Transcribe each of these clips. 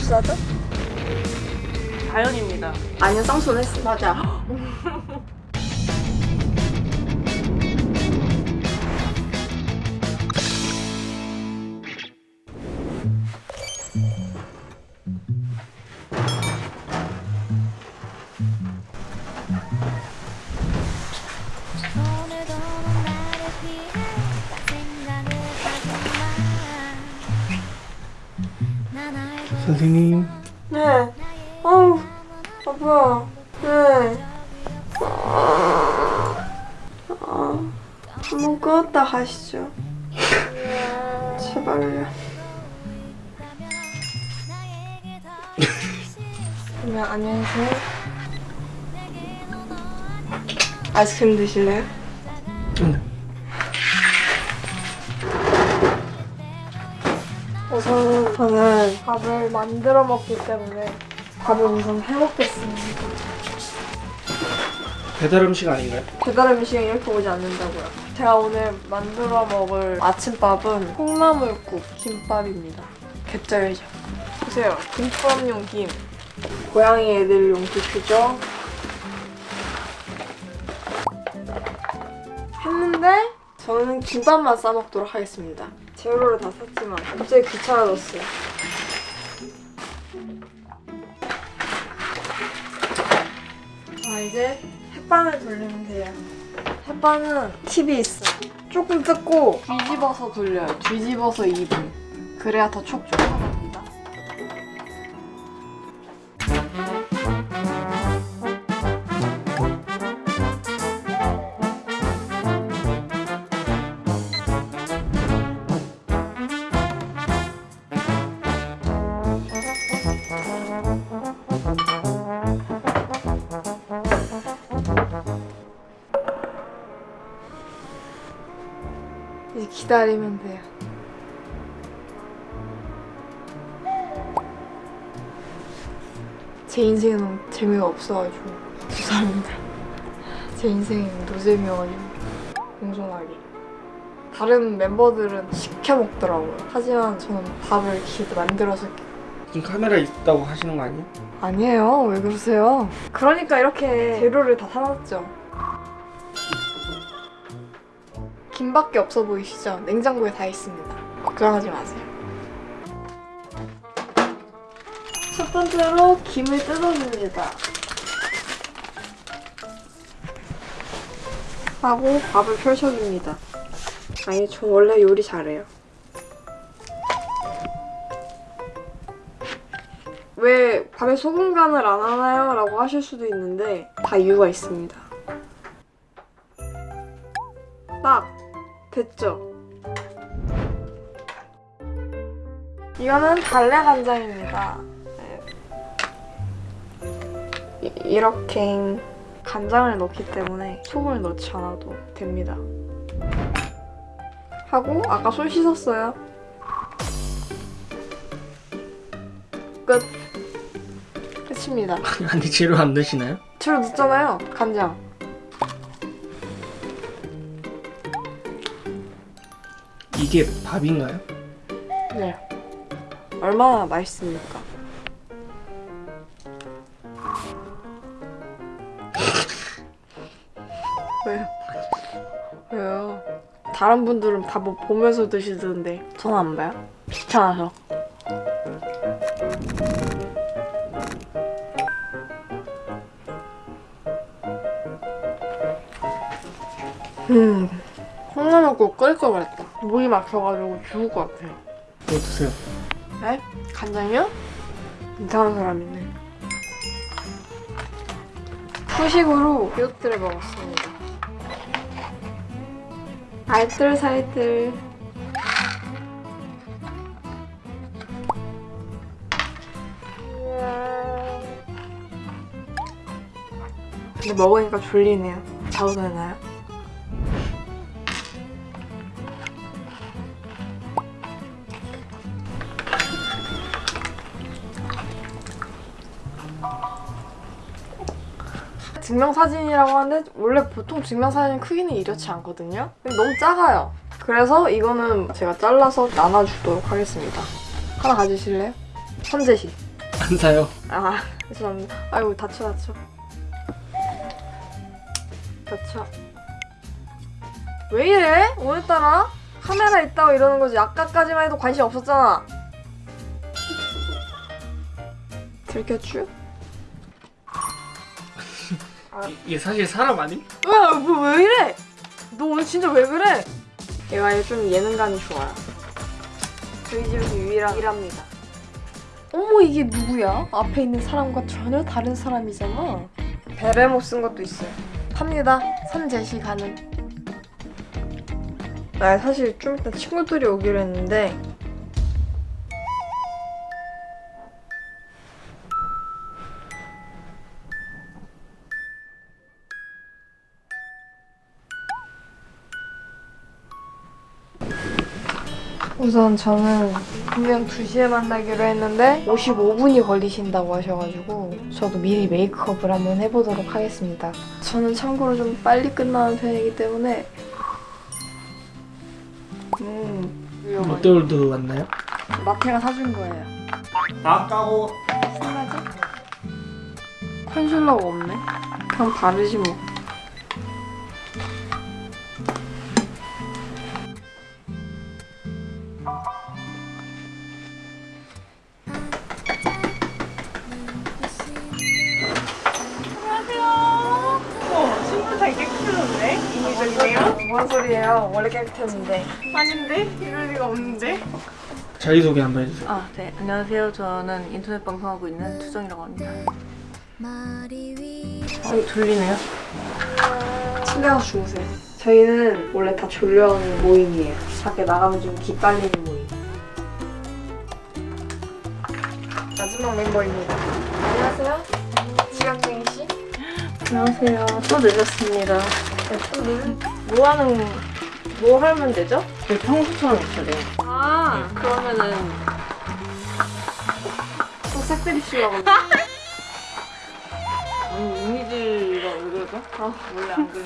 소스하죠? 자연입니다. 아니요 쌍순 했어 맞아. 선생님. 네. 어우 아파 네 아, 한번 끄었다 가시죠. 제발요. 그러면 안녕하세요. 아이스크림 드실래요? 응. 저는 밥을 만들어 먹기 때문에 밥을 우선 해먹겠습니다 배달 음식 아닌가요? 배달 음식은 이렇게 오지 않는다고요. 제가 오늘 만들어 먹을 아침밥은 콩나물국 김밥입니다. 개쩔죠. 보세요. 김밥용 김. 고양이 애들용 뷔큐죠. 했는데 저는 김밥만 싸먹도록 하겠습니다. 재료를 다 샀지만 갑자기 귀찮아졌어요. 자 이제 햇반을 돌리면 돼요. 햇반은 팁이 있어요. 조금 뜯고 뒤집어서 돌려요. 뒤집어서 2분. 그래야 더 촉촉하답니다. 기다리면 돼요. 제 인생은 너무 재미가 없어가지고 죄송합니다. 제 인생이 노잼이어가지고 공손하게. 다른 멤버들은 시켜 먹더라고요. 하지만 저는 밥을 이렇게 만들어서 지금 카메라 있다고 하시는 거 아니에요? 아니에요. 왜 그러세요? 그러니까 이렇게 재료를 다 사놨죠. 김밖에 없어 보이시죠? 냉장고에 다 있습니다. 걱정하지 마세요. 첫 번째로 김을 뜯어줍니다. 하고 밥을 펼쳐줍니다. 아니, 저 원래 요리 잘해요. 왜 밥에 소금 간을 안 하나요? 라고 하실 수도 있는데 다 이유가 있습니다. 됐죠? 이거는 달래 간장입니다. 네. 이- 이렇게 간장을 넣기 때문에 소금을 넣지 않아도 됩니다. 하고 아까 손 씻었어요. 끝. 끝입니다. 아니 재료 안 넣으시나요? 재료 넣었잖아요. 간장. 이게 밥인가요? 네. 얼마나 맛있습니까? 왜요? 왜요? 다른 분들은 다 뭐 보면서 드시던데 저는 안 봐요? 귀찮아서. 음, 콩나물국 끓일 걸 그랬다. 목이 막혀가지고 죽을 것 같아요. 뭐 드세요? 네? 간장이요? 이상한 사람이네. 후식으로 비오트를 먹었습니다. 알뜰살뜰. 근데 먹으니까 졸리네요. 자도 되나요? 증명사진이라고 하는데 원래 보통 증명사진 크기는 이렇지 않거든요? 근데 너무 작아요. 그래서 이거는 제가 잘라서 나눠주도록 하겠습니다. 하나 가지실래요? 선재씨. 안 사요. 아 죄송합니다. 아이고 다쳐 다쳐. 다쳐. 왜 이래? 오늘따라 카메라 있다고 이러는 거지. 아까까지만 해도 관심 없었잖아. 들켰쥬? 이- 이게 사실 사람 아님? 왜, 뭐, 왜 이래? 너 오늘 진짜 왜 그래? 얘가 좀 예능감이 좋아요. 저희 집에서 유일한 일합니다. 어머 이게 누구야? 앞에 있는 사람과 전혀 다른 사람이잖아. 베레모 쓴 것도 있어요. 팝니다. 선 제시 가능. 나 사실 좀 이따 친구들이 오기로 했는데 우선 저는 분명 2시에 만나기로 했는데 55분이 걸리신다고 하셔가지고 저도 미리 메이크업을 한번 해보도록 하겠습니다. 저는 참고로 좀 빨리 끝나는 편이기 때문에 음. 롯데월드 왔나요? 마태가 사준 거예요. 다 까고 신나지? 컨실러가 없네? 그냥 바르지 뭐. 뭔 소리예요? 원래 깨끗했는데. 아닌데? 이럴 리가 없는데? 자기소개 한번 해주세요. 아, 네. 안녕하세요. 저는 인터넷 방송하고 있는 투정이라고 합니다. 어, 졸리네요? 침대 가서 주무세요. 저희는 원래 다 졸려오는 모임이에요. 밖에 나가면 좀 기빨리는 모임. 마지막 멤버입니다. 안녕하세요. 지각쟁이 씨. 안녕하세요. 또 늦었습니다. 네, 또 늘. 뭐 하는, 뭐 하면 되죠? 네, 평소처럼 있어요. 아, 그러면은, 또 색드립시려고. 음, 이미지가 왜 그러죠? 아, 원래 안 그래.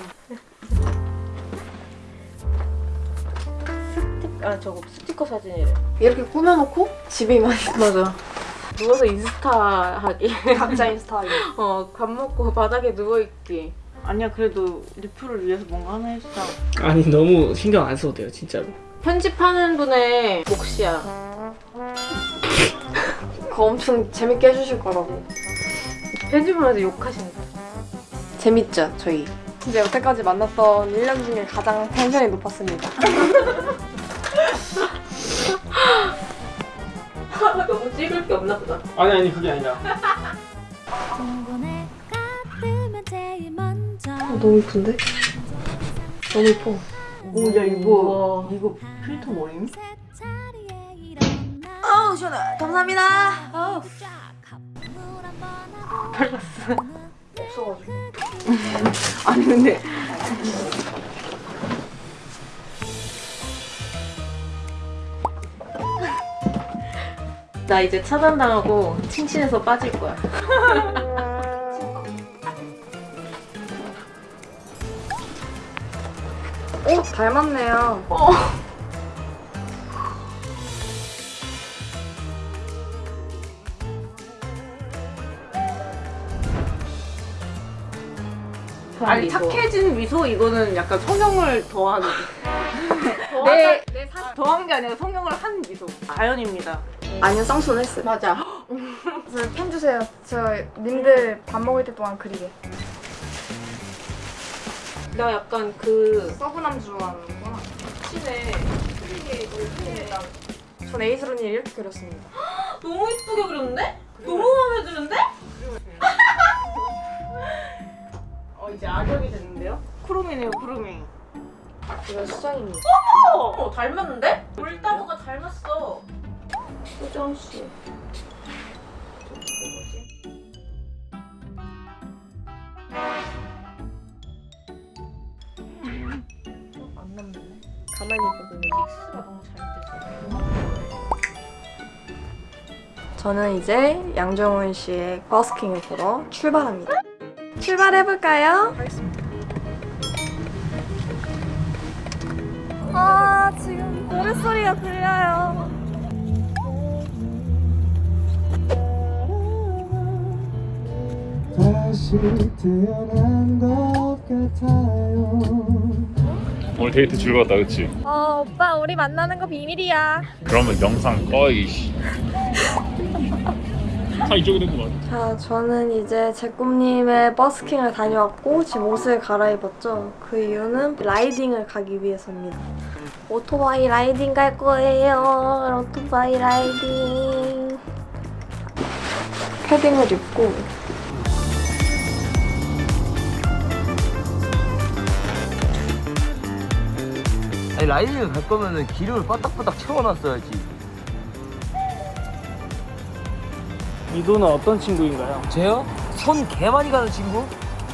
스틱, 아, 저거 스티커 사진이래. 이렇게 꾸며놓고 집에만 맞아. 누워서 인스타 하기. 각자 인스타에. 어, 밥 먹고 바닥에 누워 있기. 아니야, 그래도 리플을 위해서 뭔가 하나 해주자. 아니 너무 신경 안 써도 돼요 진짜로. 편집하는 분의 몫이야. 그거 엄청 재밌게 해주실 거라고. 편집을 해서 욕하신다. 재밌죠, 저희. 진짜 여태까지 만났던 1년 중에 가장 텐션이 높았습니다. 너무 찍을 게 없나 보다. 아니 아니 그게 아니라. 너무 이쁜데? 너무 이뻐. 오, 야, 이거. 이거 필터 뭐임? 아우, 시원해. 감사합니다. 아우. 발랐어. 없어가지고. 아니, 근데. 나 이제 차단당하고 칭신해서 빠질 거야. 닮았네요. 아니, 착해진 미소 이거는 약간 성형을 더하는. 내, 내 사... 더한 게 아니라 성형을 한 미소. 자연입니다. 아니요, 쌍수는 했어요. 맞아. 저편 주세요. 저 님들 밥 먹을 때 동안 그리게. 나 약간 그 서브남 좋아하는구나. 신에 전 에이스로니 이렇게 그렸습니다. 너무 이쁘게 그렸는데? 너무 마음에 드는데? 어 이제 악역이 됐는데요? 쿠루미네요 쿠루미 이건 수정입니다. 어 닮았는데? 볼따구가 닮았어 수정씨 안 가만히 있거든요. 믹스가 너무 잘 돼서 저는 이제 양정훈 씨의 버스킹을 보러 출발합니다. 출발해볼까요? 아, 지금 노랫소리가 들려요. 다시 태어난 것 같아요 오늘 데이트 즐거웠다 그치? 어 오빠 우리 만나는 거 비밀이야. 그러면 영상 꺼 이씨. 다 이쪽에 된거 맞아. 자 저는 이제 제 꿈님의 버스킹을 다녀왔고 지금 옷을 갈아입었죠. 그 이유는 라이딩을 가기 위해서입니다. 오토바이 riding 갈 거예요. 오토바이 riding. 패딩을 입고 riding을 갈 거면은 기름을 빠딱빠딱 채워놨어야지. 이도는 어떤 친구인가요? 쟤요? 손 개 많이 가는 친구?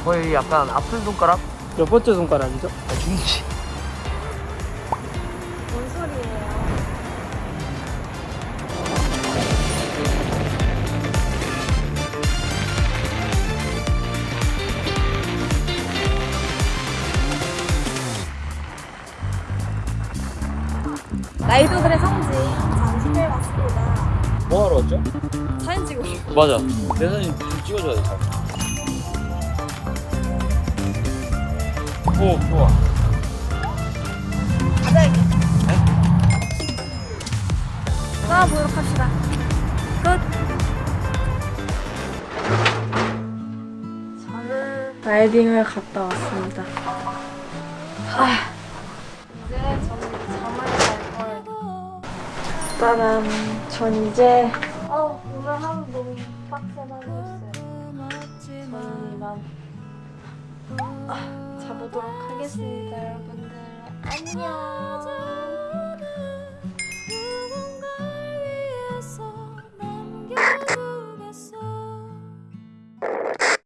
거의 약간 아픈 손가락? 몇 번째 손가락이죠? 아, 중지. 뭔 소리예요 라이더들의 성지 잠실에 왔습니다 뭐 하러 왔죠? 사진 싶어 맞아. 내 사진 좀 찍어줘야 돼. 잘. 오 좋아. 떠나보도록 합시다 끝 저는 라이딩을 갔다 왔습니다 아, 일단은 전 이제 어, 오늘 하루 너무 빡세다고 했어요. 저는 이만 아, 자보도록 하겠습니다 여러분들. 안녕